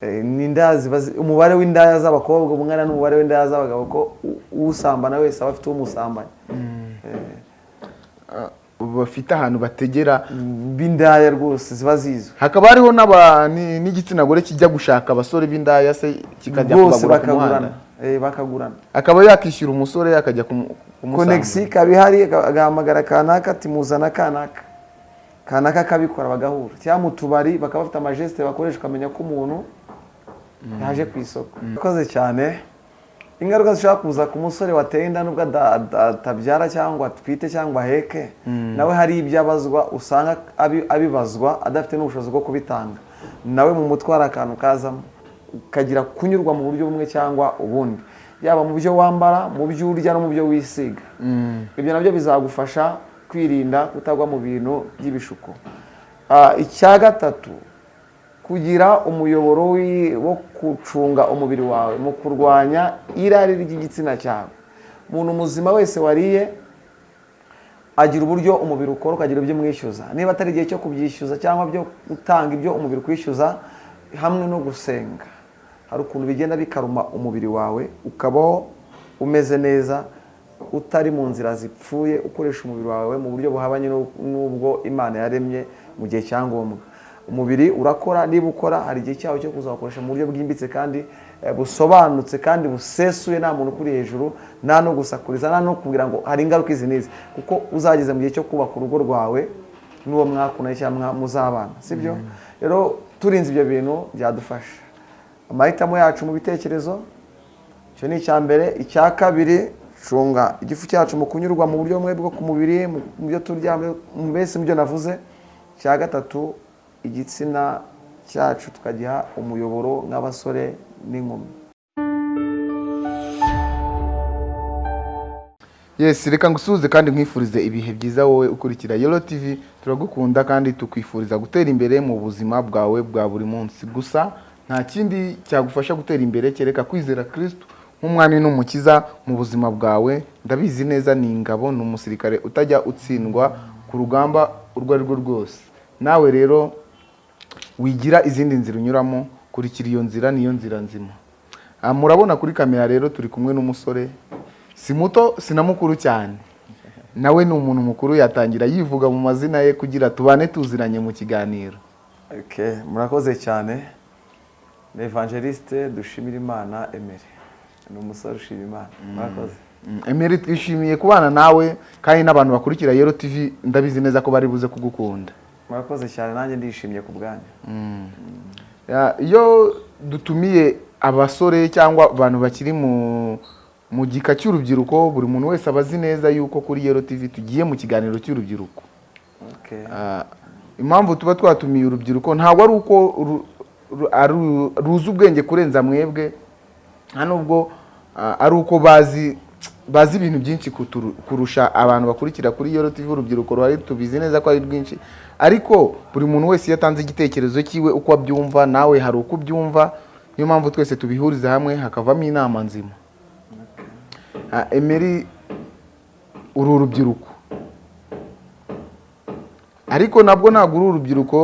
Eh, ziba umubare w'indaya z'abakobwa ungana n'umubare w'indaya z'abagabo ko usambana wese aba afite umusambanya bafite ahantu bategera. B'indaya rwose ziba zizwi. Hakaba hariho n'igitsina gore kijya gushaka abasore b'indaya se kikajya kubagura ku muhanda? bakagurana. Eh, bakagurana. Akaba yakishyura umusore akajya kumu- kumusanga konegisi ikaba ihari aga- agahamagara kanaka ati muzana kanaka. Kanaka akabikora bagahura. Cyangwa mu tubari bakaba bafite amajesite bakoresha ukamenya ko umuntu yaje ku isoko. Urakoze cyane. Ingaruka zishobora kuza ku musore wateye inda nubwo atabyara cyangwa atwite cyangwa aheke nawe hari ibyo abazwa usanga abi- abibazwa adafite n'ubushobozi bwo kubitanga. Nawe mu mutwe hari akantu kazamo. Ukagira kunyurwa mu buryo bumwe cyangwa ubundi. Yaba mu byo wambara mu byo urya no mu byo wisiga. Ibyo na byo bizagufasha kwirinda kutagwa mu bintu by'ibishuko. Ah, icya gatatu kugira umuyoboro wo gucunga umubiri wawe mu kurwanya irari ry'igitsina cyawe. Umuntu muzima wese wariye agira uburyo umubiri ukora ukagira ibyo umwishyuza niba atari igihe cyo kubyishyuza cyangwa byo gutanga ibyo umubiri ukwishyuza hamwe no gusenga. Hari ukuntu bigenda bikaruma umubiri wawe ukabaho umeze neza utari mu nzira zipfuye ukoresha umubiri wawe mu buryo buhabanye n'u- n'ubwo imana yaremye mu gihe cya ngombwa umubiri urakora niba ukora hari igihe cyawo cyo kuzawukoresha mu buryo bwimbitse kandi eh, busobanutse kandi busesuye nta muntu ukuri hejuru nta no gusakuriza nta no kugira ngo hari ingaruka izi n'izi. Kuko uzageze mu gihe cyo kubaka urugo rwawe n'uwo mwakundanye cyangwa muzabana. Sibyo rero turinze ibyo bintu byadufasha. Amahitamo yacu mu bitekerezo icyo ni icya mbere. Icya kabiri cunga igifu cyacu mu kunyurwa mu buryo bumwe bwo ku mubiri mu byo turya mbese mu byo navuze. Icya gatatu igitsina cyacu tukagiha umuyoboro nk'abasore n'inkumi. Yes reka ngusuhuze kandi nkwifurize ibihe byiza wowe ukurikira yoro tv turagukunda kandi tukwifuriza gutera imbere mu buzima bwawe bwa buri munsi. Gusa nta kindi cyagufasha gutera imbere kereka kwizera kristo nk'umwami n'umukiza mu buzima bwawe. Ndabizi neza ni ingabo ni umusirikare utajya utsindwa ku rugamba urwo ari rwo rwose. Nawe rero wigira izindi nzira unyuramo kurikira iyo nzira niyo nzira nzima. Ah, murabona kuri kamera rero turi kumwe n'umusore si muto si na mukuru cyane. Nawe ni umuntu mukuru yatangira yivuga mu mazina ye kugira tubane tuziranye mu kiganiro. Murakoze cyane. Ni evangeliste dushimira imana emere ni umusore ushima imana murakoze. Mm, Emery twishimiye kubana nawe kandi n'abantu bakurikira Yero TV ndabizi neza ko bari buze kugukunda. Murakoze cyane nanjye ndishimye ku bwanyu. Ya, iyo dutumiye abasore cyangwa abantu bakiri mu mu gika cy'urubyiruko buri muntu wese aba azi neza yuko kuri Yero TV tugiye mu kiganiro cy'urubyiruko. Ah, impamvu tuba twatumiye urubyiruko ntabwo ari uko ruzi ubwenge kurenza mwebwe nta nubwo ah, ari uko bazi bazi ibintu byinshi kurusha abantu bakurikira kuri Yoro TV urubyiruko ruhari tubizi neza ko ari rwinshi. Ariko buri muntu wese iyo atanze igitekerezo cyiwe uko abyumva nawe hari uko ubyumva. Niyo mpamvu twese tubihuriza hamwe hakavamo inama nzima. Emery uru urubyiruko ariko nabwo ntabwo uri urubyiruko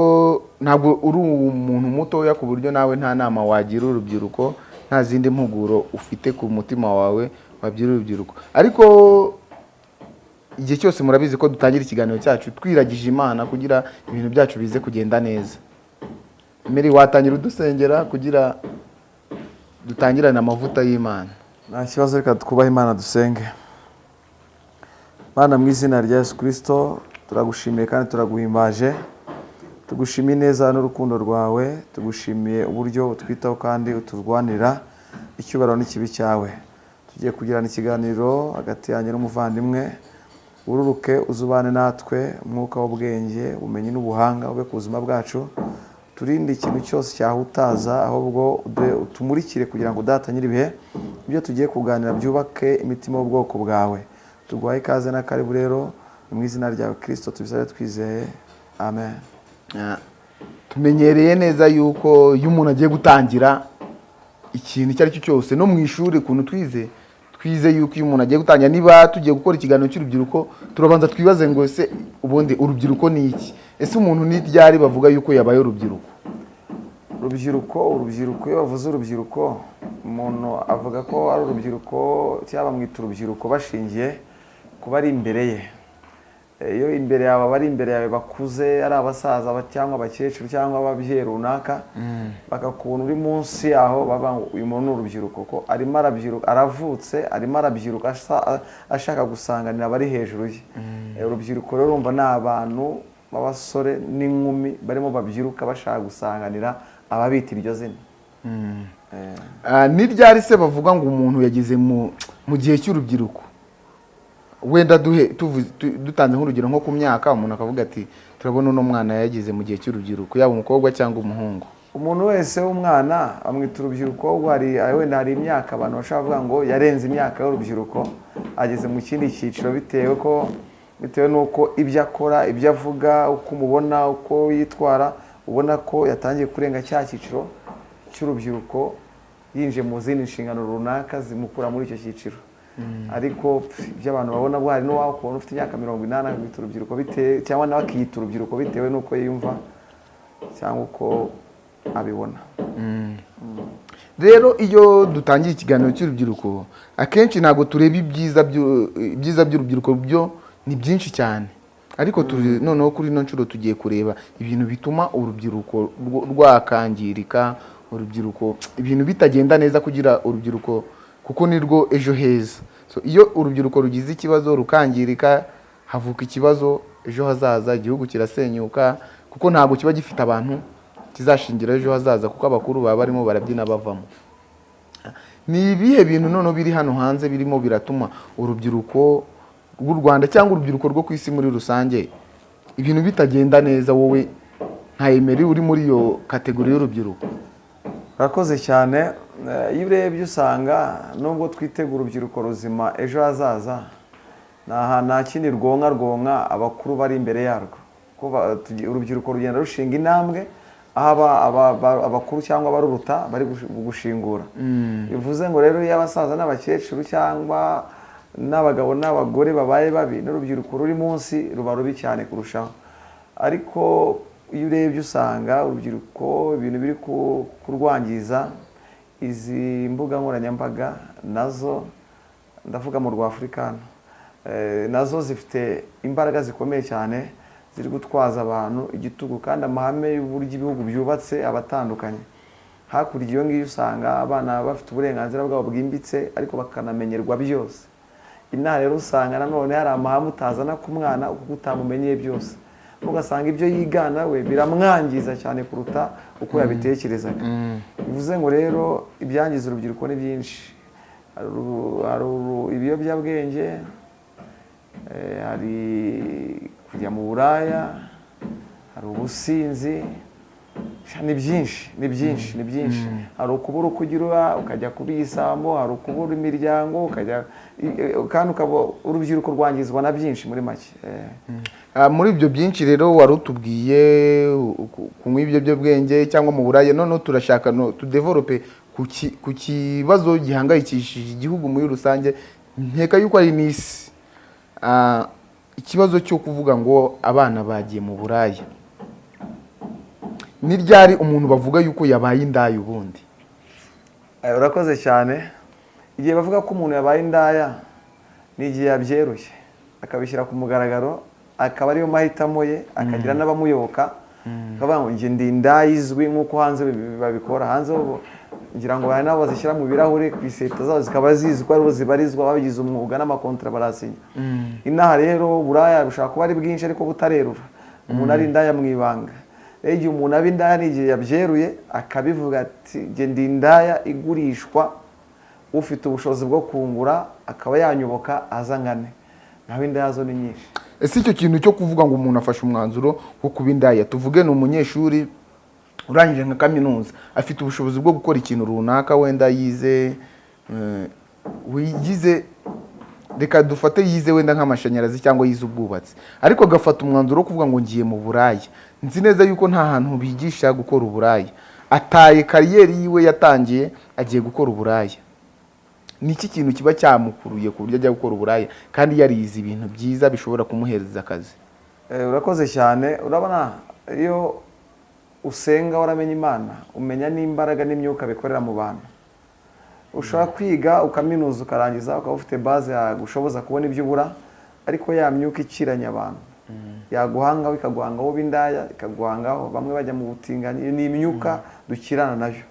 ntabwo uri umuntu mutoya ku buryo nawe nta nama wagira urubyiruko nta zindi mpuguro ufite ku mutima wawe urubyiruko. Ariko igihe cyose murabizi ko dutangira ikiganiro cyacu twiragije imana kugira ibintu byacu bize kugenda neza. Mary watangira udusengera kugira dutangirane amavuta y'imana? Nta kibazo reka twubahe imana dusenge. Mana mu izina rya yesu kirisito turagushimiye kandi turaguhimbaje. Tugushimiye neza n'urukundo rwawe tugushimiye uburyo utwitaho kandi uturwanira icyubahiro n'ikibi cyawe. Tugiye kugirana ikiganiro hagati yanjye n'umuvandimwe ururuke uzubane natwe umwuka w'ubwenge ubumenyi n'ubuhanga ube ku buzima bwacu. Turinde ikintu cyose cyahutaza ahubwo utumurikire kugira ngo udatanyire ibihe ibyo tugiye kuganira byubake imitima y'ubwoko bwawe. Tuguhaye ikaze n'akaribu rero mu izina ryawe kirisito tubisabe twizeye. Amen. Tumenyereye neza yuko iyo umuntu agiye gutangira ikintu icyo ari cyo cyose no mu ishuri ukuntu twize twize yuko iyo umuntu agiye gutangira niba tugiye gukora ikiganiro cy'urubyiruko turabanza twibaze ngo ese ubundi urubyiruko ni iki? Ese umuntu ni ryari bavuga yuko yabaye urubyiruko? Urubyiruko urubyiruko iyo bavuze urubyiruko umuntu avuga ko ari urubyiruko cyangwa bamwita urubyiruko bashingiye ku bari imbere ye. Iyo imbere yawe abari imbere yawe bakuze ari abasaza ba- cyangwa abakecuru cyangwa ababyeyi runaka bakakubona uri munsi yaho baba ngo uyu muntu ni urubyiruko. Ko arimo arabyiruka aravutse arimo arabyiruka ashaka gusanganira abari hejuru ye. Eh, urubyiruko rero urumva ni abantu b'abasore n'inkumi barimo babyiruka bashaka gusanganira ababita iryo zina. Eh, Ah, ni ryari se bavuga ngo umuntu yageze mu mu gihe cy'urubyiruko? Wenda duhe dutanze nk'urugero nko ku myaka umuntu akavuga ati turabona uno mwana yageze mu gihe cy'urubyiruko yaba umukobwa cyangwa umuhungu. Umuntu wese w'umwana bamwita urubyiruko wenda hari imyaka abantu bashobora kuvuga ngo yarenze imyaka y'urubyiruko ageze mu kindi cyiciro bitewe ko bitewe n'uko ibyo akora ibyo avuga uko umubona uko yitwara ubona ko yatangiye kurenga cya cyiciro cy'urubyiruko yinjiye mu zindi nshingano runaka zimukura muri icyo cyiciro. Ariko pf, ibyo abantu babona bwo hari n'uwawe ukubona ufite imyaka mirongo inani akabita urubyiruko bitewe cyangwa nawe akiyita urubyiruko bitewe n'uko yiyumva cyangwa uko abibona. Rero iyo dutangiye ikiganiro cy'urubyiruko akenshi ntabwo tureba ibyiza byu- ibyiza by'urubyiruko byo ni byinshi cyane. Ariko turi noneho kuri ino nshuro tugiye kureba ibintu bituma urubyiruko rwakangirika urubyiruko ibintu bitagenda neza kugira urubyiruko kuko ni rwo ejo heza. So, iyo urubyiruko rugize ikibazo rukangirika havuka ikibazo ejo hazaza igihugu kirasenyuka kuko ntabwo kiba gifite abantu kizashingira ejo hazaza kuko abakuru baba barimo barabyina bavamo. Ni ibihe bintu noneho biri hano hanze birimo biratuma urubyiruko rw'u rwanda cyangwa urubyiruko rwo ku isi muri rusange ibintu bitagenda neza wowe nka emeri uri muri iyo kategori y'urubyiruko? Urakoze cyane. Iyo urebye usanga nubwo twitegura urubyiruko ruzima ejo hazaza nta kindi rwonka rwonka abakuru bari imbere yarwo. Urubyiruko rugenda rushinga intambwe aho aba- aba- aba- abakuru cyangwa abaruruta bari gush- gushingura. Bivuze ngo rero iyo abasaza n'abakecuru cyangwa n'abagabo n'abagore babaye babi n'urubyiruko ruri munsi ruba rubi cyane kurushaho. Ariko iyo urebye usanga urubyiruko ibintu biri ku- kurwangiza izi mbuga nkoranyambaga na zo ndavuga mu rw'afurikano na zo zifite imbaraga zikomeye cyane ziri gutwaza abantu igitugu kandi amahame y'uburyo ibihugu byubatse aba atandukanye. Hakurya iyo ngiyo usanga abana bafite uburenganzira bwabo bwimbitse ariko bakanamenyerwa byose. Inaha rero usanga nanone hari amahame utazana ku mwana kuko utamumenyeye byose. Ugasanga ibyo yigana we biramwangiza cyane kuruta uko yabitekerezaga. Bivuze ngo rero ibyangiza urubyiruko ni byinshi. Hari ibiyobyabwenge eh, hari kujya mu buraya hari ubusinzi ni byinshi ni byinshi ni byinshi. Hari ukubura uko ugira ukajya kuba igisambo hari ukubura imiryango ukajya i- kandi ukaba urubyiruko rwangizwa na byinshi muri make. Eh. Ah, muri ibyo byinshi rero wari utubwiye kunywa ibiyobyabwenge cyangwa mu buraya noneho turashaka no tudevelope ku ki- ku kibazo gihangayikishije igihugu muri rusange nkeka yuko ari n'isi. Ah, ikibazo cyo kuvuga ngo abana bagiye mu buraya. Ni ryari umuntu bavuga yuko yabaye indaya ubundi? Urakoze cyane. Igihe bavuga ko umuntu yabaye indaya ni igihe yabyeruye akabishyira ku mugaragaro akaba ariyo mahitamo ye akagira n'abamuyoboka. Akavuga ngo njye ndi indaya izwi nk'uko hanze babi- babikora. Hanze ngira ngo hari n'abo bazishyira mu birahuri ku iseta zabo zikaba zizwi ko ari bo zibarizwa babigize umwuga n'amakontara barasinya. Inaha rero buraya bushobora kuba ari bwinshi ariko butarerura. Umuntu ari indaya mu ibanga. Igihe umuntu aba indaya ni igihe yabyeruye akabivuga ati ndi indaya igurishwa. Ufite ubushobozi bwo kungura akaba yanyoboka aza ngane. Naho indaya zo ni nyinshi. Ese icyo kintu cyo kuvuga ngo umuntu afashe umwanzuro wo kuba indaya? Tuvuge ni umunyeshuri urangije nka kaminuza. Afite ubushobozi bwo gukora ikintu runaka wenda yize eh, wigize reka dufate yize wenda nk'amashanyarazi cyangwa yize ubwubatsi. Ariko agafata umwanzuro wo kuvuga ngo ngiye mu buraya nzi neza yuko nta hantu bigisha gukora uburaya ataye kariyeri yiwe yatangiye agiye gukora uburaya ni iki kintu kiba cyamukuruye ku buryo ajya gukora uburaya kandi yarize ibintu byiza bishobora kumuhereza akazi. Eh, urakoze cyane. Urabona iyo usenga waramenye imana umenya n'imbaraga n'imyuka bikorera mu bantu. Ushobora kwiga ukaminuza ukarangiza ukaba ufite baze yagushoboza kubona ibyo ubura ariko ya myuka ikiranya abantu. Yaguhangaho ikaguhangaho b'indaya ikaguhangaho bamwe bajya mu butinganyi. Ni imyuka dukirana na yo.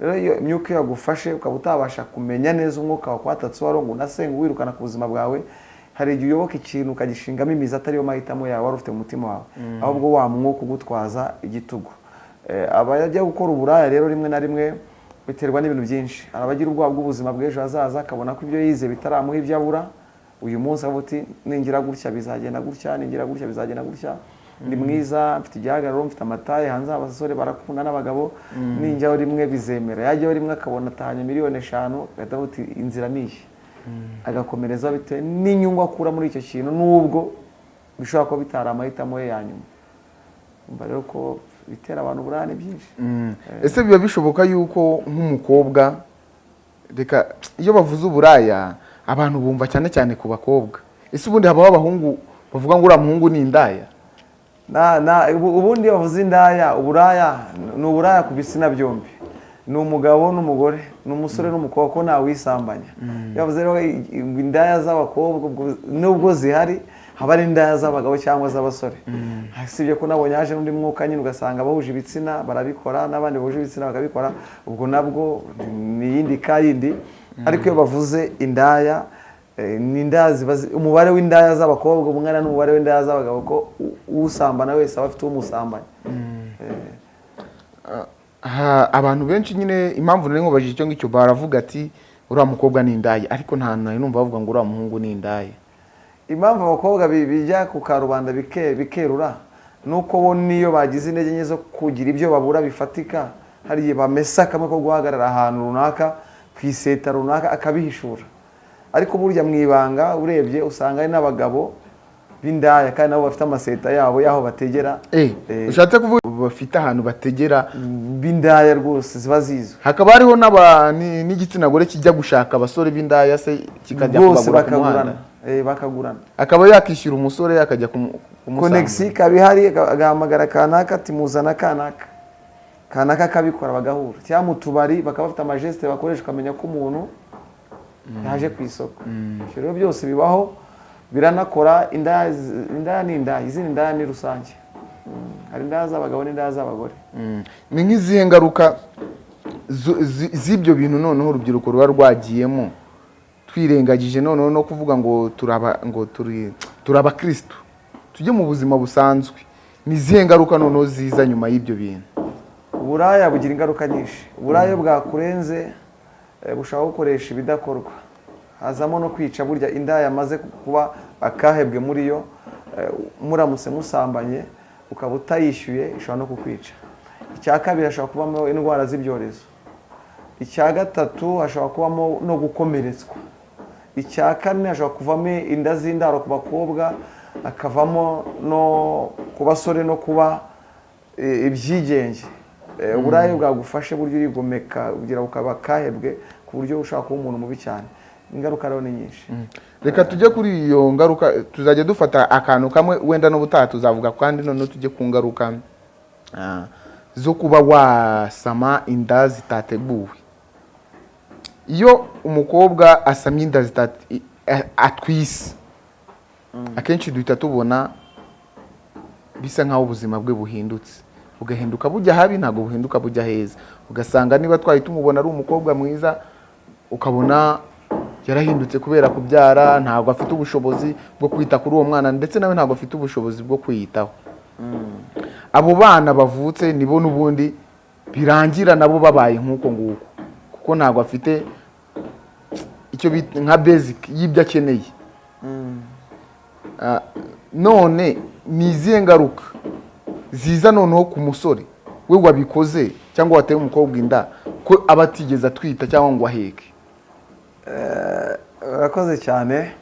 Rero iyo imyuka iyo yagufashe ukaba utabasha kumenya neza umwuka wakwatatse uwari ngo unasenga wirukana ku buzima bwawe hari igihe uyoboka ikintu ukagishingamo imizi atariyo mahitamo yawe wari ufite mu mutima wawe. Ahubwo wa mwuka ugutwaza igitugu. Eh, abajya gukora uburaya rero rimwe na rimwe biterwa n'ibintu byinshi. Hari abagira ubwoba bw'ubuzima bw'ejo hazaza akabona ko ibyo yize bitaramuha ibyo abura. Uyu munsi avuga uti ningira gutya bizagenda gutya ningira gutya bizagenda gutya. Ndi mwiza mfite igihagararo mfite amataye hanze abasore barakunda n'abagabo. Ninjyaho rimwe bizemera. Yajyaho rimwe akabona atahanye miliyoni eshanu agahita avuga uti inzira ni iyi. Agakomereza bitewe n'inyungu akura muri icyo kintu n'ubwo bishobora kuba bitari amahitamo ye ya nyuma. Rero ko bitera abantu uburane byinshi ese biba bishoboka yuko nk'umukobwa reka iyo bavuze uburaya abantu bumva cyane cyane ku bakobwa. Ese ubundi habaho abahungu bavuga ngo uriya muhungu ni indaya? Ubundi iyo bavuze indaya uburaya ni uburaya ku bitsina byombi. Ni umugabo n'umugore ni umusore n'umukobwa ko ntawe wisambanya iyo bavuze rero indaya z'abakobwa ubwo- nubwo zihari haba ari indaya z'abagabo cyangwa z'abasore usibye ko nabonye haje n'undi mwuka nyine ugasanga abahuje ibitsina barabikora n'abandi bahuje ibitsina bakabikora ubwo nabwo ni iyindi ka yindi ariko iyo bavuze indaya Eh, ni indaya umubare w'indaya z'abakobwa umwana n'umubare w'indaya z'abagabo ko usambana wese aba afite umusambanya Eh, Ha- abantu benshi nyine impamvu nari nkubajije icyo ngicyo baravuga ati uriya mukobwa ni indaya. Ariko nta numva bavuga ngo uriya muhungu ni indaya. Impamvu abakobwa bi- bijya ku karubanda bike- bikerura ni uko bo niyo bagize intege nke zo kugira ibyo babura bifatika. Hari igihe bamesa kamwe ko guhagarara ahantu runaka ku iseta runaka akabihishura. Ariko burya mu ibanga urebye usanga hari n'abagabo b'indaya kandi nabo bafite amaseta yabo y'aho bategera. Eh, Eh. ushatse kuvuga bafite ahantu bategera. b'indaya rwose ziba zizwi hakaba hariho n'igitsina gore kijya gushaka abasore b'indaya se kikajya kubagura ku muhanda. Bakagurana. Akaba yakishyura umusore akajya kumu- kumusanga konegisi ikaba ihari aga- agahamagara kanaka ati muzana kanaka. Kanaka akabikora bagahura. Cyangwa mu tubari bakaba bafite amajesite bakoresha ukamenya ko umuntu yaje ku isoko. Ibyo rero byose bibaho biranakora indaya ni indaya izindi ndaya ni rusange. Mm, hari indaya z'abagabo n'indaya z'abagore. Mm. ni nk'izihe ngaruka z'ibyo bintu noneho urubyiruko ruba rwagiyemo? Twirengagije noneho no kuvuga ngo turaba ngo turi abakirisitu tujye mu buzima busanzwe. Ni izihe ngaruka noneho ziza nyuma y'ibyo bintu? Uburaya bugira ingaruka nyinshi. Uburaya bwakurenze eh, bushobora gukoresha ibidakorwa. Hazamo no kwica burya indaya yamaze kuba akahebwe muri yo eh, muramutse musambanye ukaba utayishyuye ishobora no kukwica. Icya kabiri hashobora kubamo indwara z'ibyorezo. Icya gatatu hashobora kubamo no gukomeretswa. Icya kane hashobora kuvamo inda z'indaro ku bakobwa hakavamo no ku basore no kuba eh, ibyigenge. Eh, uburaya bwagufashe buryo urigomeka kugira ukaba kahebwe ku buryo ushobora kuba umuntu mubi cyane. Ingaruka rero ni nyinshi. Reka tujye kuri iyo ngaruka tuzajya dufata akantu kamwe wenda n'ubutaha tuzavuga kandi noneho tujye ku ngaruka ah, zo kuba wasama inda zitateguwe. Iyo umukobwa asamye inda a- atwise. Akenshi duhita tubona bisa nk'aho ubuzima bwe buhindutse. Bugahinduka bujya habi ntabwo buhinduka bujya heza. Ugasanga niba twari tumubona ari umukobwa mwiza ukabona yarahindutse kubera kubyara ntabwo afite ubushobozi bwo kwita kuri uwo mwana ndetse nawe ntabwo afite ubushobozi bwo kwiyitaho. Abo bana bavutse nibo n'ubundi birangira nabo babaye nk'uko nguko. Kuko ntabwo afite icyo bita nka basic y'ibyo akeneye. Ah, none ni izihe ngaruka ziza noneho ku musore? We wabikoze cyangwa wateye umukobwa inda ko aba atigeze atwita cyangwa ngo aheke? Urakoze cyane.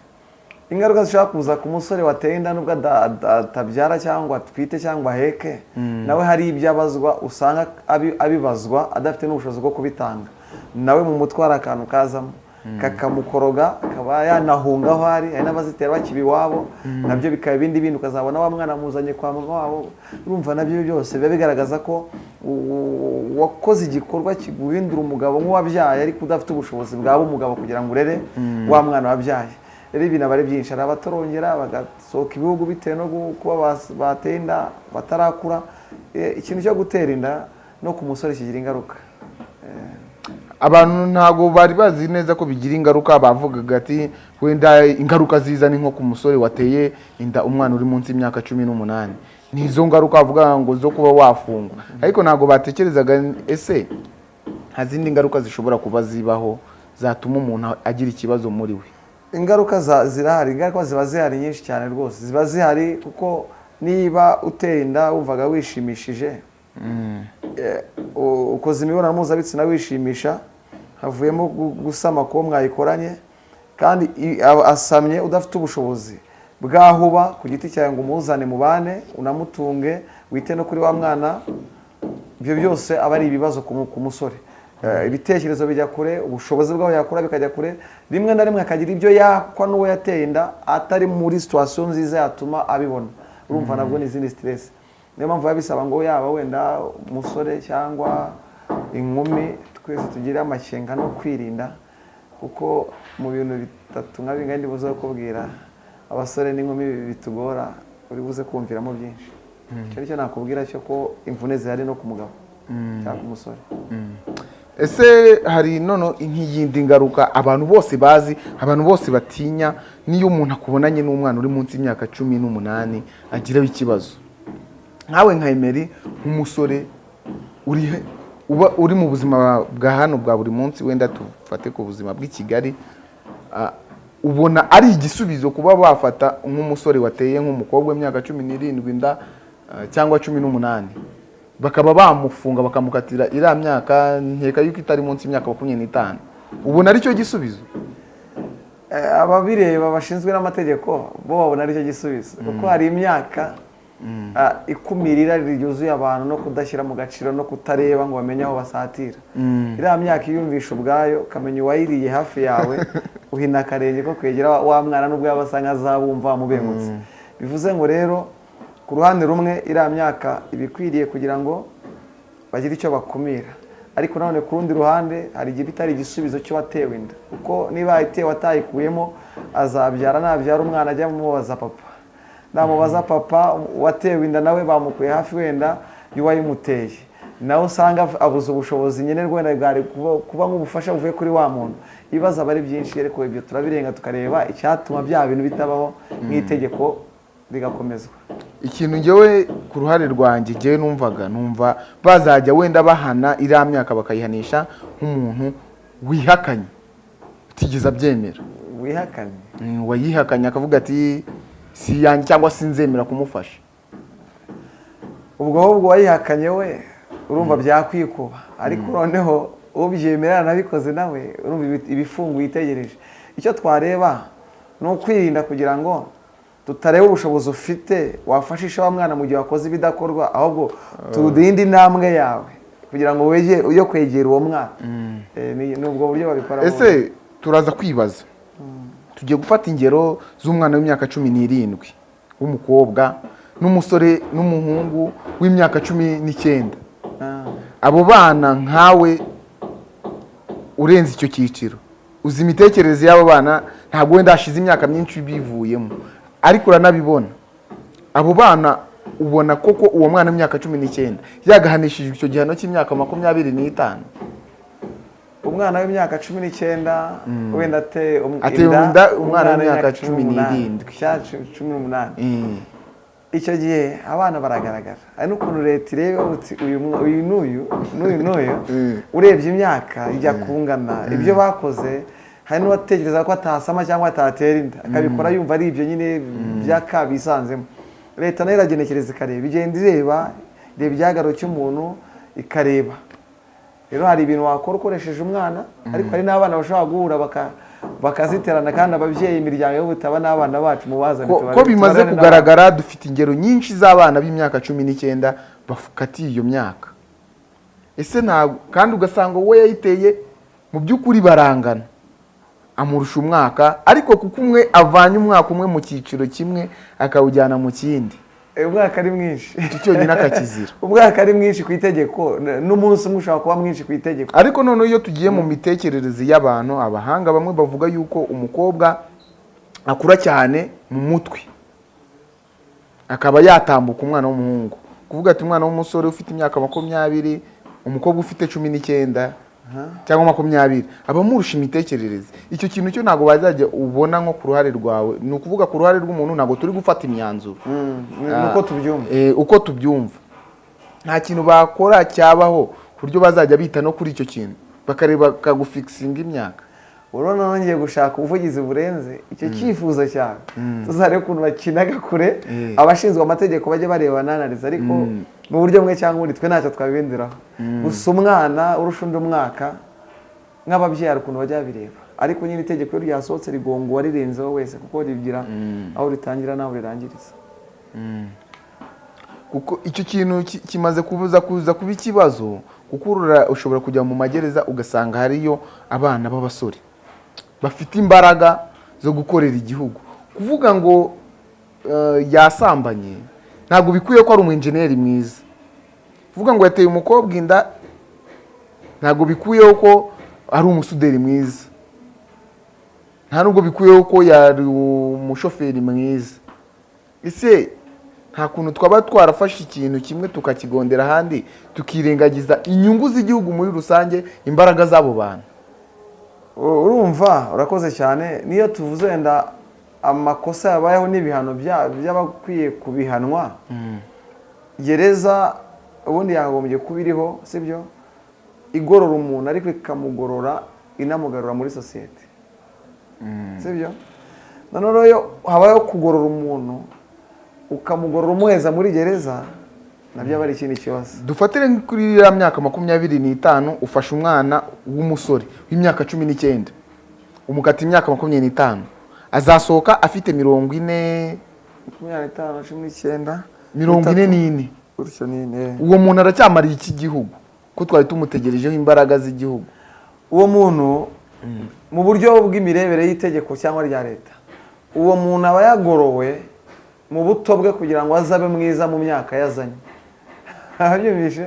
Ingaruka zishobora kuza ku musore wateye inda nubwo atabyara cyangwa atwite cyangwa aheke nawe hari ibyo abazwa usanga abi- abibazwa adafite n'ubushobozi bwo kubitanga. Nawe mu mutwe hari akantu kazamo. Kakamukoroga akaba yanahunga aho ari hari n'abazitera bakiba iwabo na byo bikaba ibindi bindi ukazabona wa mwana amuzanye kwa mama wabo urumva na byo byose biba bigaragaza ko wakoze igikorwa kiguhindura umugabo nk'uwabyaye ariko udafite ubushobozi bwaba umugabo kugira ngo urere wa mwana wabyaye. Rero ibintu aba ari byinshi hari abatorongera bagasohoka ibihugu bitewe no kuba bateye inda batarakura Eh, ikintu cyo gutera inda no ku musore kigira ingaruka. Abantu ntabwo bari bazi neza ko bigira ingaruka bavugaga ati wenda ingaruka ziza ni nko ku musore wateye inda umwana uri munsi y'imyaka cumi n'umunani. Ni izo ngaruka bavuga ngo zo kuba wafungwa. Ariko ntabwo batekerezaga ese nta zindi ngaruka zishobora kuba zibaho zatuma umuntu agira ikibazo muri we? Ingaruka zirahari ingaruka ziba zihari nyinshi cyane rwose. Ziba zihari kuko niba uteye inda wumvaga wishimishije. U- ukoze imibonano mpuzabitsina wishimisha havuyemo gu- gusama kuwo mwayikoranye kandi asamye udafite ubushobozi bwahuba ku giti cyawe ngo umuzane mubane unamutunge wite no kuri wa mwana ibyo byose aba ari ibibazo ku mu- musore. Eh, ibitekerezo bijya kure ubushobozi bwaho yakora bikajya kure rimwe na rimwe akagira ibyo yakwa n'uwo yateye inda atari muri situwasiyo nziza yatuma abibona. Urumva nabwo ni izindi siteresi niyo mpamvu biba bisaba ngo yaba wenda umusore cyangwa inkumi twese tugire amakenga no kwirinda kuko mu bintu bitatu nka bingana ndi buze kukubwira abasore n'inkumi bitugora uri buze kumviramo byinshi. Icyo ni cyo nakubwira cyo ko imvune zihari no ku mugabo cyangwa ku musore. Ese hari noneho nk'iyindi ngaruka abantu bose bazi abantu bose batinya n'iyo umuntu akubonanye n'umwana uri munsi y'imyaka cumi n'umunani agiraho ikibazo? Nkawe nka emeri nk'umusore uba uri mu buzima bwa hano bwa buri munsi wenda tufate ku buzima bw'i kigali ubona ari igisubizo kuba bafata nk'umusore wateye nk'umukobwa w'imyaka cumi n'irindwi inda cyangwa cumi n'umunani. Bakaba bamufunga bakamukatira iriya myaka nkeka yuko itari munsi y'imyaka makumyabiri n'itanu. Ubona ari cyo gisubizo? Eh, ababireba bashinzwe n'amategeko bo babona ari cyo gisubizo. Kuko hari imyaka ikumira irari ryuzuye abantu no kudashyira mu gaciro no kutareba ngo bamenye aho basatira. Iriya myaka iyumvisha ubwayo ukamenya uwayiriye hafi yawe uhina akarenge ko kwegera wa- wa mwana n'ubwo yaba asa nk'azabumva wamubengutse bivuze ngo rero ku ruhande rumwe iriya myaka iba ikwiriye kugira ngo bagire icyo bakumira. Ariko nanone ku rundi ruhande hari igihe bitari igisubizo cy'uwatewe inda. Kuko niba itewe atayikuyemo azabyara nabyara umwana ajya amubaza papa. Namubaza papa uwatewe inda nawe bamukuye hafi wenda y'uwayimuteye nawe usanga abuze ubushobozi nkenerwa wenda bwari kuba- nk'ubufasha buvuye kuri wa muntu. Ibibazo aba ari byinshi ariko ibyo turabirenga tukareba icyatuma bya bintu bitabaho nk'itegeko rigakomezwa. Ikintu ngewe ku ruhare rwanjye ngewe numvaga numva bazajya wenda bahana iriya myaka bakayihanisha nk'umuntu wihakanye. Utigeze abyemera. Wihakane Mm, wayihakanye akavuga ati si yanjye cyangwa sinzemera kumufasha. Ubwo ahubwo wayihakanye we urumva byakwikuba ariko noneho ubyemera nabikoze nawe urumva ibi- ibifungo yitegereje. Icyo twareba ni ukwirinda kugira ngo tutareba ubushobozi ufite wafashisha wa mwana mu gihe wakoze ibidakorwa ahubwo turinde intambwe yawe. Kugira ngo wegere ujye kwegera uwo mwana. Eh, ni ubwo buryo babikora ese turaza kwibaza tugiye gufata ingero z'umwana w'imyaka cumi n'irindwi w'umukobwa n'umusore n'umuhungu w'imyaka cumi n'icyenda. Ah. abo bana nkawe urenze icyo cyiciro. Uzi imitekerereze y'abo bana ntabwo wenda hashize imyaka myinshi bivuyemo ariko uranabibona. Abo bana ubona koko uwo mwana w'imyaka cumi n'icyenda yagahanishijwe icyo gihano cy'imyaka makumyabiri n'itanu. Umwana w'imyaka cumi n'icyenda wenda ate um- inda? umwana w'imyaka cumi n'irindwi. cumi- n'umunani. Mm. icyo gihe abana baragaragara. Hari n'ukuntu leta ireba uti uyu n'uyu n'uyu n'uyu urebye imyaka ijya kungana. Ibyo bakoze hari n'uwatekereza ko atasama cyangwa atatera inda. Akabikora yumva ari ibyo nyine by'aka bisanzemo. Leta na yo iragenekereza ikareba. Igenda ireba ireba igihagararo cy'umuntu ikareba. Rero hari ibintu wakora ukoresheje umwana ariko hari n'abana bashobora guhura baka- bakaziterana kandi ababyeyi imiryango y'ubutaba n'abana bacu mubazane ko bimaze kugaragara dufite ingero nyinshi z'abana b'imyaka cumi n'icyenda bakatiye iyo myaka. Ese ntabwo kandi ugasanga wowe yayiteye mu by'ukuri barangana. Amurusha umwaka ariko kuko umwe avanye umwaka umwe mu cyiciro kimwe akawujyana mu kindi. Umwaka ari mwinshi. Cyonyine akakizira umwaka ari mwinshi ku itegeko. N'umunsi umwe ushobora kuba mwinshi ku itegeko. Ariko noneho iyo tugiye mu mitekerereze y'abantu abahanga bamwe bavuga yuko umukobwa akura cyane mu mutwe. Akaba yatambuka umwana w'umuhungu. Kuvuga ati umwana w'umusore ufite imyaka makumyabiri umukobwa ufite cumi n'icyenda cyangwa makumyabiri. Aba amurusha imitekerereze. Icyo kintu cyo ntabwo wazajya ubona nko ku ruhare rwawe. Ni ukuvuga ku ruhare rw'umuntu ntabwo turi gufata imyanzuro. Mm, uko tubyumva. Eh, uko tubyumva. Nta kintu bakora cyabaho ku buryo bazajya bita no kuri icyo kintu. Bakareba bakagufikisinga imyaka. Urabona nongeye gushaka ubuvugizi burenze. Icyo cyifuzo cyawe tuzarebe ukuntu bakinaga kure. Eh. abashinzwe amategeko bajye bareba bananariza ariko mu buryo bumwe cyangwa ubundi twe ntacyo twabibindiraho gusa umwana urusha undi umwaka nk'ababyeyi hari ukuntu bajya babireba ariko nyine itegeko iyo ryasohotse rigonga uwarirenzeho wese kuko rigira aho ritangira n'aho rirangiriza. Kuko icyo kintu ki- kimaze kubuza kuza kuba ikibazo kuko urura- ushobora kujya mu magereza ugasanga hariyo abana b'abasore. Bafite imbaraga zo gukorera igihugu. Kuvuga ngo eh, yasambanye ntabwo bikwiye ko ari umwenjeniyeri mwiza. Kuvuga ngo yateye umukobwa inda ntabwo bikwiye ko ari umusuderi mwiza. Nta nubwo bikwiye ko yari umushoferi mwiza. Ese nta kuntu twaba twarafashe ikintu kimwe tukakigondera ahandi tukirengagiza inyungu z'igihugu muri rusange imbaraga z'abo bantu? Urumva urakoze cyane. Niyo tuvuze wenda amakosa yabayeho n'ibihano bya- by'abakwiye kubihanwa. Gereza ubundi yagombye kuba iriho sibyo? Igorora umuntu ariko ikamugorora inamugarura muri sosiyete. Sibyo? Noneho rero iyo habayeho kugorora umuntu ukamugorora umuheza muri gereza na byo aba ari ikindi kibazo. Dufatire kuri iriya myaka makumyabiri n'itanu ufashe umwana w'umusore w'imyaka cumi n'icyenda. Umukata imyaka makumyabiri n'itanu. Azasohoka afite mirongo ine makumyabiri n'itanu cumi n'icyenda mirongo ine n'ine. Uwo muntu aracyamariye iki gihugu? Ko twari tumutegerejeho imbaraga z'igihugu? Uwo muntu mu buryo bw'imirebere y'itegeko cyangwa rya leta uwo muntu aba yagorowe mu buto bwe kugira ngo azabe mwiza mu myaka yazanye. Abyumvishe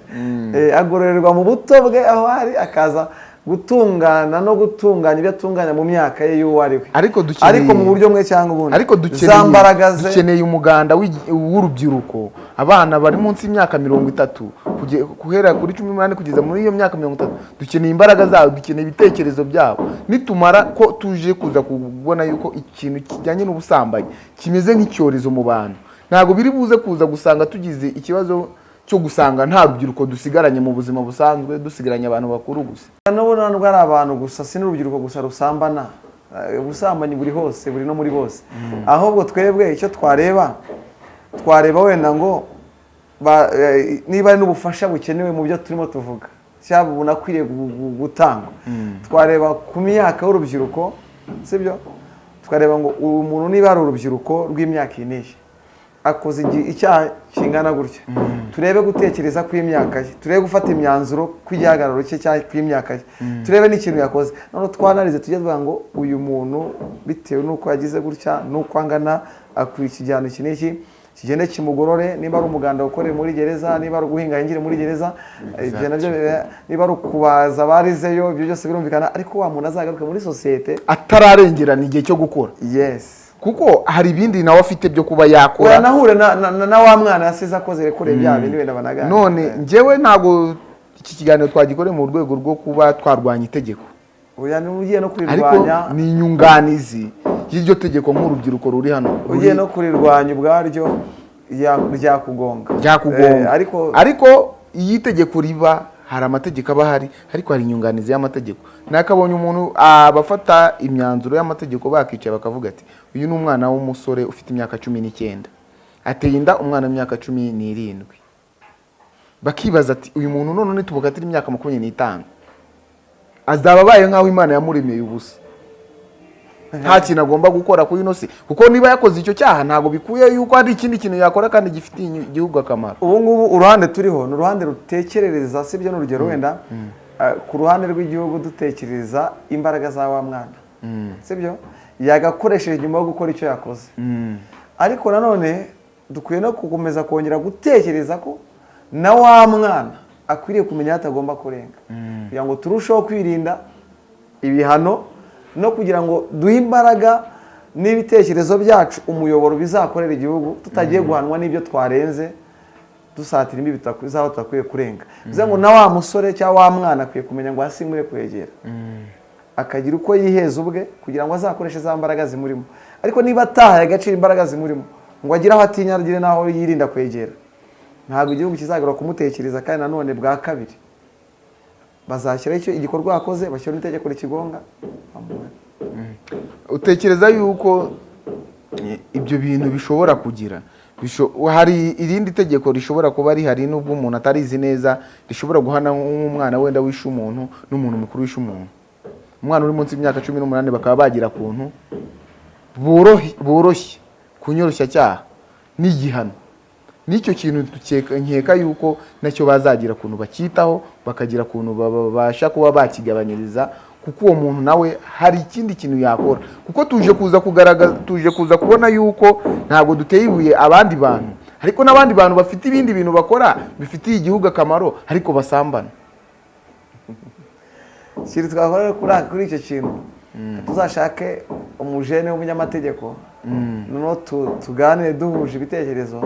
Eh, agororerwa mu buto bwe aho ari akaza gutungana no gutunganya ibyo atunganya mu myaka ye y'uwo ari we. Ariko mu buryo bumwe cyangwa ubundi. Ariko dukeneye umuganda w'urubyiruko. Abana bari munsi y'imyaka mirongo itatu guhera kuri cumi n'umunani kugeza muri iyo myaka mirongo itatu dukeneye imbaraga zabo dukeneye ibitekerezo byabo. Nitumara ko tuje kuza kubona yuko ikintu kijyanye n'ubusambanyi kimeze nk'icyorezo mu bantu. Ntabwo biri buze kuza gusanga tugize ikibazo cyo gusanga nta rubyiruko dusigaranye mu buzima busanzwe dusigaranye abantu bakuru gusa. N'ubu ntabwo ari abantu gusa si n'urubyiruko gusa rusambana. Eh, ubusambanyi buri hose buri no muri bose. Ahubwo twebwe icyo twareba twareba wenda ngo eh, niba ari n'ubufasha bukenewe mu byo turimo tuvuga. Cyangwa bunakwiriye gu- gu- gutangwa. Twareba ku myaka y'urubyiruko sibyo? Tukareba ngo uyu muntu niba ari urubyiruko rw'imyaka iyi n'iyi akoze icyaha kingana gutya. Turebe gutekereza kw'imyaka ye turebe gufata imyanzuro kw'igihagararo cye cyangwa kw'imyaka ye. Turebe n'ikintu yakoze. Noneho twanarize tujye tuvuga ngo uyu muntu bitewe n'uko yagize gutya n'uko angana akwiye ikigihano iki n'iki kigende kimugorore niba ari umuganda ukoreye muri gereza niba ari uguhinga yingire muri gereza. Ibyo na byo bira- niba ari ukubaza abarizeyo ibyo byose birumvikana ariko wa muntu azagaruke muri sosiyete atararengerana igihe cyo gukora. Yes. Kuko hari ibindi nawe afite byo kuba yakora. Uranahure na, na, na, na wa mwana yasize akoze rekure bya bindi wenda banaganira none njyewe ntabwo iki kiganiro twagikoreye mu rwego rwo kuba twarwanya itegeko. Ugiye no ariko kurirwanya. ni inyunganizi y'iryo tegeko nk'urubyiruko ruri hano. Ugiye no kurirwanya ubwaryo rya- ryakugonga ryakugonga Eh, ariko ariko iyo itegeko riba hari amategeko aba ahari ariko hari inyunganizi y'amategeko. Nakabonye umuntu abafata imyanzuro y'amategeko bakicaye bakavuga ati uyu ni umwana w'umusore ufite imyaka cumi n'icyenda. Ateye inda umwana w'imyaka cumi n'irindwi. Bakibaza ati uyu muntu none nitubukatira imyaka makumyabiri n'itanu. Azaba abaye nk'aho imana yamuremeye ubusa. nta kintu agomba gukora kuri ino si. Kuko niba yakoze icyo cyaha ntabwo bikuye yuko hari ikindi kintu yakora kandi gifitiye igihugu akamaro. Ubu ngubu uruhande turiho ni uruhande rutekerereza sibyo n'urugero wenda? Eh, ku ruhande rw'igihugu dutekereza imbaraga za wa mwana. Sibyo yagakoresheje nyuma yo gukora icyo yakoze. Ariko nanone dukwiye no gukomeza kongera gutekereza ko na wa mwana akwiriye kumenya aho atagomba kurenga. Kugira ngo turusheho kwirinda ibihano no kugira ngo duhe imbaraga n'ibitekerezo byacu umuyoboro bizakorera igihugu tutagiye guhanwa n'ibyo twarenze dusatira imbibi z'aho tudakwiye kurenga. Bivuze ngo na wa musore cyangwa wa mwana akwiye kumenya ngo hasi kwegera. Akagira uko yiheza ubwe kugira ngo azakoreshe za mbaraga zimurimo. Ariko niba atahaye agaciro imbaraga zimurimo ngo agire aho atinya agire n'aho yirinda kwegera. Ntabwo igihugu kizagera kumutekereza kandi nanone bwa kabiri. Bazashyiraho igikorwa yakoze bashyiraho n'itegeko rikigonga. Bamuhane. utekereza yuko ibyo bintu bishobora kugira? Hari irindi tegeko rishobora kuba rihari nubwo umuntu atarizi neza rishobora guhana nk'umwana wenda wishe umuntu n'umuntu mukuru wishe umuntu? Umwana uri munsi y'imyaka cumi n'umunani bakaba bagira kuntu? Borohe- boroshye kunyoroshya cyaha n'igihano. N'icyo kintu nkeka yuko na cyo bazagira ukuntu bacyitaho bakagira ukuntu babasha kuba bakigabanyiriza kuko uwo muntu nawe hari ikindi kintu yakora. Kuko tuje kuza kugaragaza tuje kuza kubona yuko ntabwo duteye ibuye abandi bantu. Ariko n'abandi bantu bafite ibindi bintu bakora bifitiye igihugu akamaro ariko basambana. Ikintu twakora kuri kuri icyo kintu. Tuzashake umujene w'umunyamategeko. Noneho tu- tuganire duhuje ibitekerezo.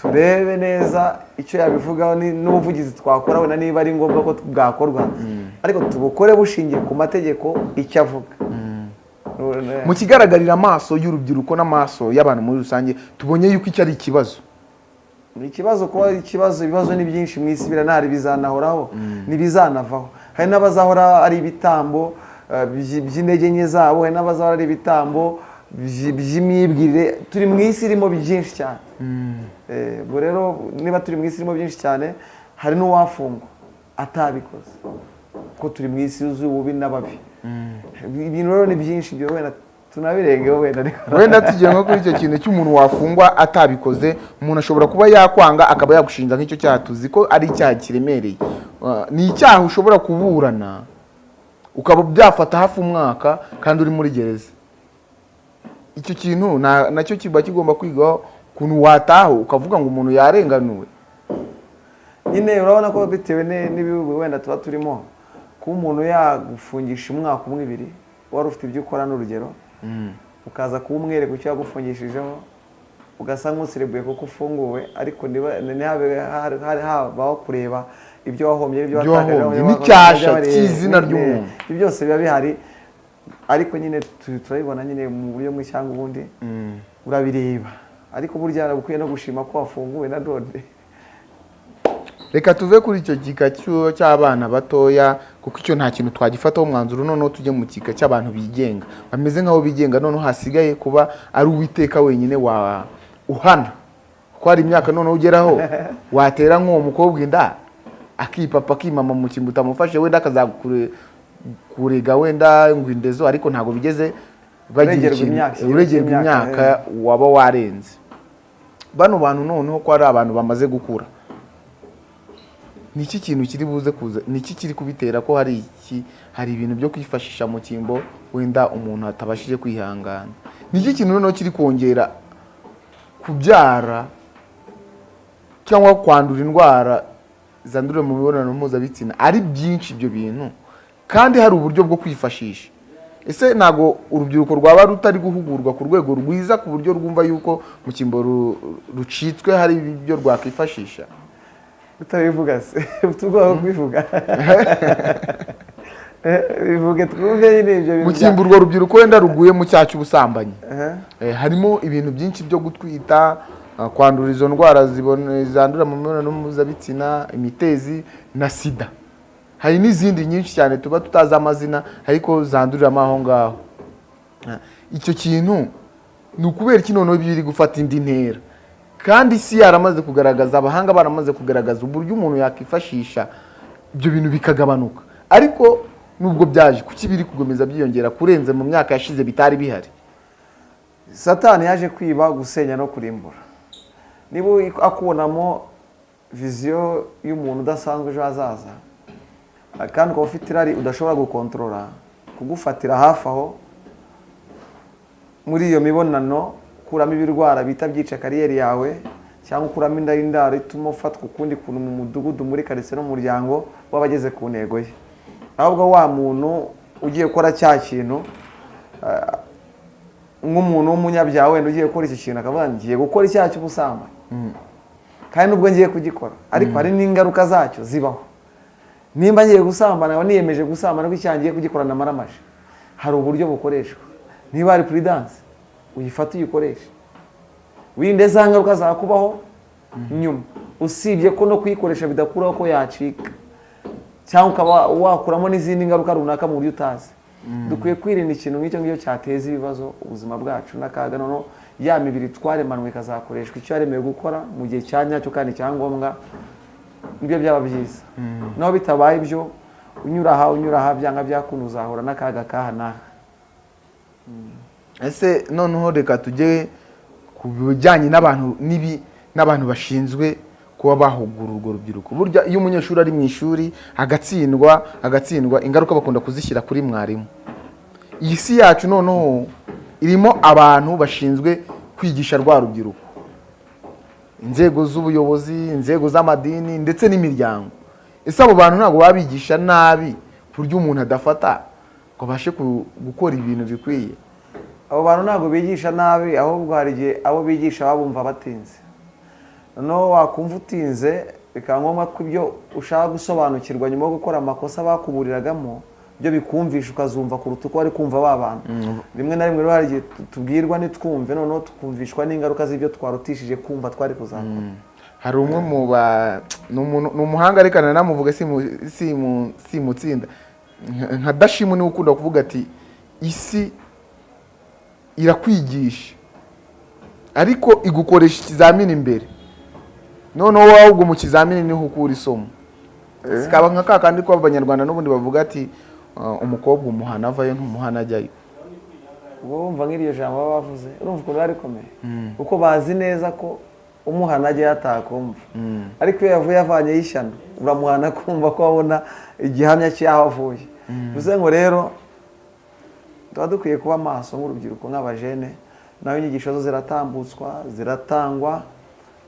Turebe neza icyo yabivugaho ni- n'ubuvugizi twakora wenda niba ari ngombwa ko bwakorwa. Ariko tubukore bushingiye ku mategeko icyo avuga. Mu kigaragarira amaso y'urubyiruko n'amaso y'abantu muri rusange tubonye yuko icyo ari ikibazo. Ni ikibazo kuba ikibazo ibibazo ni byinshi mu isi biranahari bizanahoraho ntibizanavaho. Hari n'abazahora ari ibitambo eh, by- by'intege nke zabo hari n'abazahora ari ibitambo by- by'imyibwirire turi mu isi irimo byinshi cyane. Eh, ubwo rero niba turi mu isi irimo byinshi cyane hari n'uwafungwa atabikoze. Kuko turi mu isi yuzuye ububi n'ababi. Ibintu rero ni byinshi ibyo wenda tunabirengeho wenda wenda tugiye nko kuri icyo kintu cy'umuntu wafungwa atabikoze umuntu ashobora kuba yakwanga akaba yagushinja nk'icyo cyaha tuzi ko ari icyaha kiremereye. Uh, ni icyaha ushobora kuburana ukaba byafata hafi umwaka kandi uri muri gereza. Icyo kintu na- na cyo kiba kigomba kwigwaho ukuntu wataha ukavuga ngo umuntu yarenganuwe. Nyine urabona ko bitewe n'ibihugu wenda tuba turimo kuba umuntu yagufungisha umwaka umwe ibiri wari ufite ibyo ukora n'urugero ukaza kuba umwereka icyo yagufungishijeho ugasa nk'userebuye kuko ufunguwe ariko habaho kureba ibyo wahombye ibyo Ibyo watakaje, wahombye, ibyo n'icyasha cy'izina ry'umuntu. ibyo byose biba bihari. Ariko nyine tu- turabibona nyine mu buryo bumwe cyangwa ubundi. Urabireba. Ariko burya ukwiye no gushima ko wafunguwe na none reka tuve kuri icyo gika cy'abana batoya kuko icyo nta kintu twagifataho umwanzuro noneho tujye mu gika cy'abantu bigenga. Bameze nk'aho bigenga noneho hasigaye kuba ari uwiteka wenyine wa uhana. Kuko hari imyaka noneho ugeraho watera nk'uwo mukobwa inda akipapa akimama mu kintu utamufashe wenda akazakurega wenda ngo indezo ariko ntabwo bigeze Uregerwa imyaka, imyaka waba warenze. Bano bantu noneho ko ari abantu bamaze gukura. Ni iki kintu kiri buze kuza ni iki kiri kubitera ko hari iki hari ibintu byo kwifashisha mu cyimbo wenda umuntu atabashije kwihangana? Ni iki kintu noneho kiri kongera kubyara cyangwa kwandura indwara zandurira mu mibonano mpuzabitsina? Ari byinshi ibyo bintu. Kandi hari uburyo bwo kwifashisha. Ese ntabwo urubyiruko rwaba rutari guhugurwa ku rwego rwiza ku buryo rwumva yuko mu cyimbo ru- rucitswe hari ibyo rwakwifashisha? Utabivuga se. Bwo kubivuga bivuge twumve nyine ibyo mu bintu cyimbo urwo rubyiruko wenda ruguye mu cyaha cy'ubusambanyi. Eh, harimo ibintu byinshi byo gutwita ah, kwandura izo ndwara zandurira mu mibonano mpuzabitsina imitezi na sida. Hari n'izindi nyinshi cyane tuba tutazi amazina ariko zanduriramo aho ngaho. Ah, icyo kintu ni ukubera iki noneho biri gufata indi ntera? Kandi isi yaramaze kugaragaza abahanga baramaze kugaragaza uburyo umuntu yakwifashisha ibyo bintu bikagabanuka. Ariko nubwo byaje kuki biri gukomeza byiyongera kurenza mu myaka yashize bitari bihari? Satani yaje kwiba gusenya no kurimbura. Niba akubonamo viziyo y'umuntu udasanzwe ejo hazaza kandi ukaba ufite irari udashobora gukontorora kugufatira hafi aho muri iyo mibonano ukuramo ibirwara bita byica kariyeri yawe cyangwa ukuramo inda y'indaro ituma ufatwa ukundi kuntu mu mudugudu muri karitsiye no mu muryango w'abageze ku ntego ye. Ahubwo wa muntu ugiye gukora cya kintu ah, nk'umuntu w'umunyabyaha wenda ugiye gukora iki kintu akavuga ngo ngiye gukora icyaha cy'ubusambanyi. Kandi nubwo ngiye kugikora ariko hari n'ingaruka zacyo zibaho. Nimba ngiye gusambana nkaba niyemeje gusambana ko icyaha ngiye kugikorana amaramaje hari uburyo bukoreshwa. Niba hari puridanse uyifate uyikoreshe. Wirinde za ngaruka zakubaho nyuma. Usibye ko no kuyikoresha bidakuraho ko yacika. Cyangwa ukaba wakuramo n'izindi ngaruka runaka mu buryo utazi. Dukwiye kwirinda ikintu nk'icyo ngicyo cyateza ibibazo ubuzima bwacu n'akaga. Noneho ya mibiri twaremanwe ikazakoreshwa. Icyo yaremewe gukora mu gihe cya nyacyo kandi cya ngombwa ni byo byaba byiza. Naho bitabaye ibyo unyura aha unyura aha byanga byakunda uzahura n'akaga kaha n'aha. Ese noneho reka tujye ku bijyanye n'abantu n'ibi n'abantu bashinzwe kuba bahugura urwo rubyiruko. Burya iyo umunyeshuri ari mu ishuri agatsindwa agatsindwa ingaruka bakunda kuzishyira kuri mwarimu. Iyi si yacu noneho irimo abantu bashinzwe kwigisha rwa rubyiruko. Inzego z'ubuyobozi inzego z'amadini ndetse n'imiryango. Ese abo bantu ntabwo baba bigisha nabi ku buryo umuntu adafata ngo abashe gukora ibintu bikwiye? Abo bantu ntabwo bigisha nabi ahubwo hari igihe abo bigisha baba bumva batinze. Noneho wakumva utinze bikaba ngombwa ko ibyo ushaka gusobanukirwa nyuma yo gukora amakosa bakuburiragamo byo bikumvisha ukazumva kuruta uko wari kumva ba bantu. Rimwe na rimwe rero hari igihe tu- tubwirwa ntitwumve noneho tukumvishwa n'ingaruka z'ibyo twarutishije kumva twari kuzakora hari umwe mu ba ni umuhanga ariko namuvuga simu- simu- simutsinda Nka- nka dashimu ni we ukunda kuvuga ati isi irakwigisha ariko igukoresha ikizamini imbere noneho wowe ahubwo mu kizamini ni ho ukura isomo. Kaba nka ka kandi ko abanyarwanda n'ubundi bavuga ati "Uh, umukobwa umuhana avayo ntumuhana ajyayo. Ubwo wumva nk'iryo jambo baba bavuze urumva ukuntu biba rikomeye kuko bazi neza ko umuhana ajya yatakumva ariko iyo yavuye avanyeho ishyano uramuhana kumva ko abona igihamya cy'aho avuye. Bivuze ngo rero tuba dukwiye kuba maso nk'urubyiruko nk'abajene nawe inyigisho zo ziratambutswa ziratangwa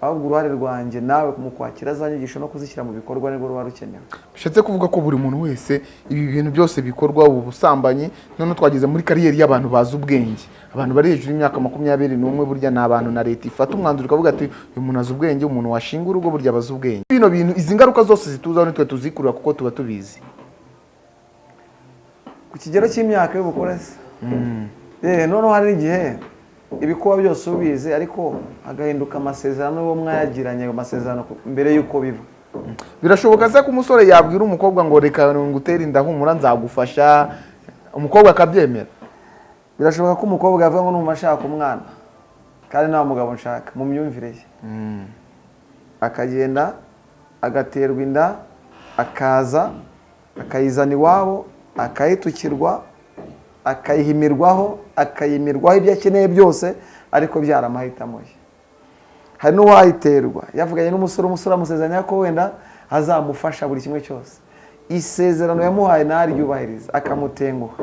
ahubwo uruhare rwanjye nawe mu kwakira za nyigisho no kuzishyira mu bikorwa ni bwo ruba rukenewe bishatse kuvuga ko buri muntu wese ibi bintu byose bikorwa ubu busambanyi noneho twageze muri kariyeri y'abantu bazi ubwenge. Abantu bari hejuru y'imyaka makumyabiri n'umwe burya ni abantu na leta ifata. Umwanzuro ikavuga ati uyu muntu azi ubwenge umuntu washinga urugo burya abazi ubwenge. Bino bintu izi ngaruka zose zituzaho nitwe tuzikurura kuko tuba tubizi. Ku kigero cy'imyaka y'ubukure se? Eh, noneho hari n'igihe ibikuba byose ubizi ariko hagahinduka amasezerano y'uwo mwayagiranye ayo masezerano mbere y'uko biba birashoboka se ko umusore yabwira umukobwa ngo reka ngutere inda humura nzagufasha. Umukobwa akabyemera. Birashoboka ko umukobwa yavuga ngo numva ashaka umwana. Kandi nta mugabo nshaka mu myumvire ye. Akagenda agaterwa inda akaza akayizana iwabo akayitukirwa akayihimirwaho akayimirwaho ibyo akeneye byose ariko byari amahitamo ye hari n'uwayiterwa. Yavuganye n'umusore umusore amusezeranya ko wenda azamufasha buri kimwe cyose. Isezerano yamuhaye ntaryubahiriza akamutenguha.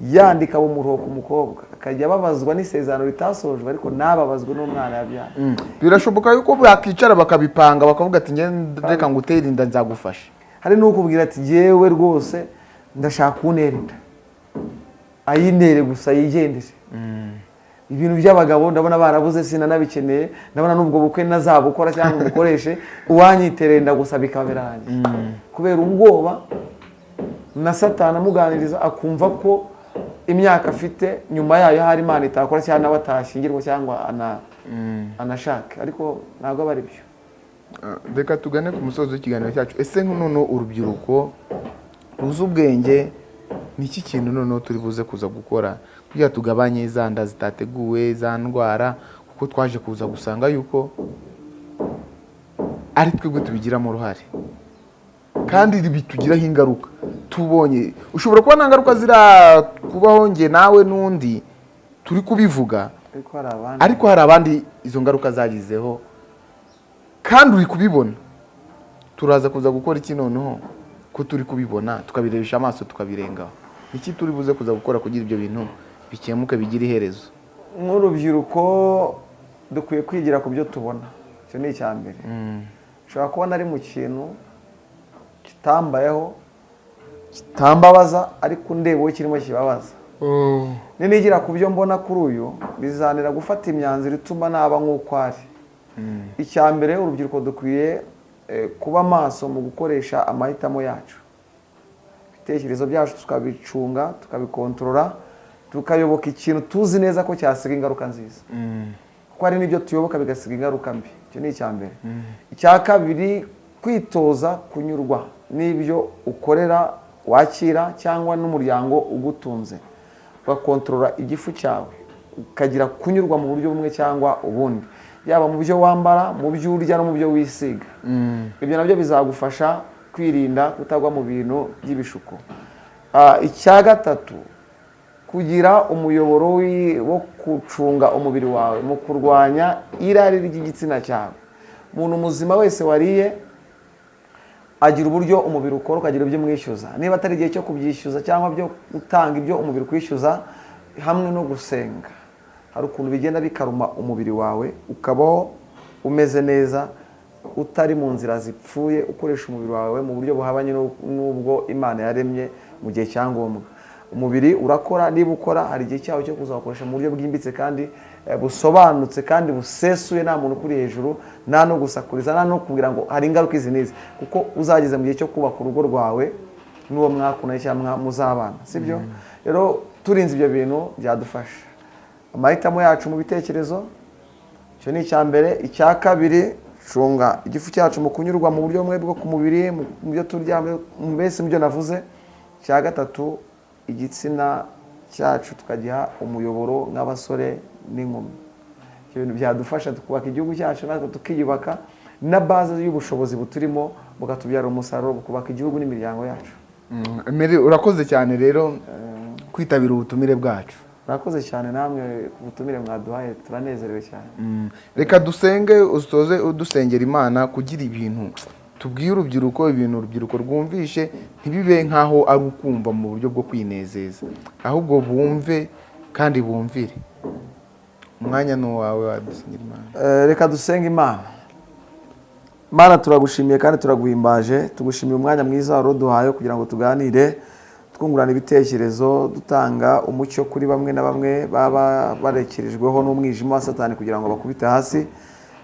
Yandika umuruho ku mukobwa. Akajya ababazwa n'isezerano ritasojwe ariko ntababazwe n'umwana yabyaye birashoboka yuko bakicara bakabipanga bakavuga ati reka ngutere inda nzagufasha hari n'ukubwira ati yewe rwose ndashaka kuntera inda ayintere gusa yigendere. Ibintu by'abagabo ndabona barabuze sinanabikeneye. Ndabona n'ubwo bukwe nazabukora cyangwa umukoreshe uwanyiterera inda gusa bikaba birangiye kubera ubwoba na satani amuganiriza akumva ko imyaka afite nyuma yayo hari imana itakora cyangwa nawe atashyingirwa cyangwa ana- anashake. Ariko ntabwo aba ari byo. Ah, reka tugane ku musozi w'ikiganiro cyacu. Ese noneho urubyiruko ruzi ubwenge? Ni iki kintu noneho turi buze kuza gukora? Kugira tugabanye za nda zitateguwe za ndwara kuko twaje kuza gusanga yuko ari twebwe tubigiramo uruhare. Kandi bitugiraho ingaruka. Tubonye. Ushobora kuba nta ngaruka zirakubaho njye nawe n'undi. Turi kubivuga. Ariko hari abandi. Ariko hari abandi izo ngaruka zagizeho. Kandi uri kubibona. Turaza kuza gukora iki noneho? Ko turi kubibona tukabirebesha amaso tukabirengaho. Iki turi buze kuza gukora kugira ibyo bintu bikemuke bigire iherezo? Nk'urubyiruko dukwiye kwigira ku byo tubona. Icyo ni icya mbere. Ushobora kubona ari mu kintu kitambayeho kitambabaza ariko ndeba uwo kirimo kibabaza. Ninigira ku byo mbona kuri uyu bizanira gufata imyanzuro ituma naba nk'uko ari. Icya mbere urubyiruko dukwiye kuba maso mu gukoresha amahitamo yacu. Ibitekerezo byacu tukabicunga tukabikontorora tukayoboka ikintu tuzi neza ko cyasiga ingaruka nziza. Kuko hari n'ibyo tuyoboka bigasiga ingaruka mbi. Icyo ni icya mbere. Icya kabiri kwitoza kunyurwa n'ibyo ukorera wakira cyangwa n'umuryango ugutunze. Ugakontorora igifu cyawe ukagira kunyurwa mu buryo bumwe cyangwa ubundi. Yaba mu byo wambara mu byo urya no mu byo wisiga. Ibyo na byo bizagufasha kwirinda kutagwa mu bintu by'ibishuko. Ah, icya gatatu kugira umuyoboro wo gucunga umubiri wawe mu kurwanya irari ry'igitsina cyawe. Umuntu muzima wese wariye agira uburyo umubiri ukora ukagira ibyo umwishyuza. Niba atari igihe cyo kubyishyuza cyangwa byo gutanga ibyo umubiri ukwishyuza hamwe no gusenga. Hari ukuntu bigenda bikaruma umubiri wawe ukabaho umeze neza utari mu nzira zipfuye ukoresha umubiri wawe mu buryo buhabanye n'u- n'ubwo imana yaremye mu gihe cya ngombwa. Umubiri urakora niba ukora hari igihe cyawo cyo kuzawukoresha mu buryo bwimbitse kandi eh, busobanutse kandi busesuye nta muntu ukuri hejuru nta no gusakuriza nta no kubwira ngo hari ingaruka izi n'izi. Kuko uzageze mu gihe cyo kubaka urugo rwawe n'uwo mwakundanye cyangwa muzabana. Sibyo? Rero turinze ibyo bintu byadufasha. Amahitamo yacu mu bitekerezo icyo ni icya mbere icya kabiri cunga igifu cyacu mu kunyurwa mu buryo bumwe bwo ku mubiri mu byo turya mbese mu byo navuze. Icya gatatu igitsina cyacu tukagiha umuyoboro nk'abasore n'inkumi. Ibyo bintu byadufasha tukubaka igihugu cyacu natwe tukiyubaka na baze y'ubushobozi buturimo bukatubyara umusaruro bukubaka igihugu n'imiryango yacu. Mm, urakoze cyane rero kwitabira ubutumire bwacu. Murakoze cyane namwe ku butumire mwaduhaye turanezerewe cyane. Mm, reka dusenge usoze udusengera imana kugira ibintu. Tubwiye urubyiruko ibintu urubyiruko rwumvishe ntibibe nk'aho ari ukumva mu buryo bwo kwinezeza. Ahubwo bumve kandi bumvire. Umwanya ni uwawe wadusengera imana. Eh, reka dusenge imana. Mana turagushimiye kandi turaguhimbaje. Tugushimiye umwanya mwiza wari uduhaye kugira ngo tuganire. Twungurana ibitekerezo dutanga umucyo kuri bamwe na bamwe baba barekerejweho n'umwijima wa satani kugira ngo bakubite hasi.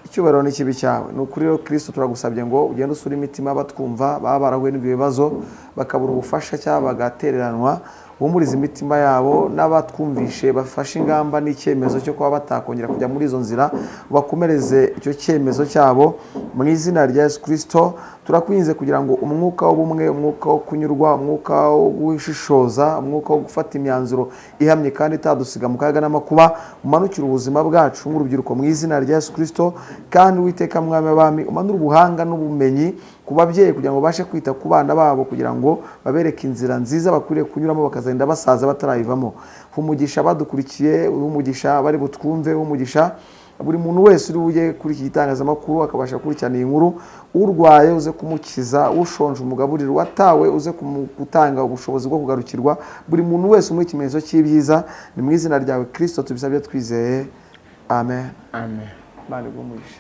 Icyubahiro n'ikibi cyawe ni ukuri rero kirisito turagusabye ngo ugende usure imitima batwumva baba barahuye n'ibyo bibazo bakabura ubufasha cyangwa bagatereranwa wumuriza imitima yabo n'abatwumvishe bafashe ingamba n'icyemezo cyo kuba batakongera kujya muri izo nzira bakomereze icyo cyemezo cyabo. Mu izina rya yesu kirisito turakwinze kugira ngo umwuka w'ubumwe umwuka wo kunyurwa umwuka wo gushishoza umwuka wo gufata imyanzuro ihamye kandi itadusiga mu kaga n'amakuba umanukire ubuzima bwacu nk'urubyiruko mu izina rya yesu kirisito kandi witeka mwami w'abami umanure ubuhanga n'ubumenyi ku babyeyi kugira ngo babashe kwita ku bana babo kugira ngo babereke inzira nziza bakwiriye kunyuramo bakazagenda basaza batarayivamo. Umugisha badukurikiye umugisha bari butwumve umugisha buri muntu wese uri bujye kuri iki gitangazamakuru akabasha gukurikirana iyi nkuru. Urwaye uze kumukiza ushonje umugaburira uwatawe uze gutanga ubushobozi bwo kugarukirwa. Buri muntu wese umuha ikimenyetso cy'ibyiza ni mu izina ryawe kirisito tubisabye twizeye. Amen. Amen. Imana iguhe umugisha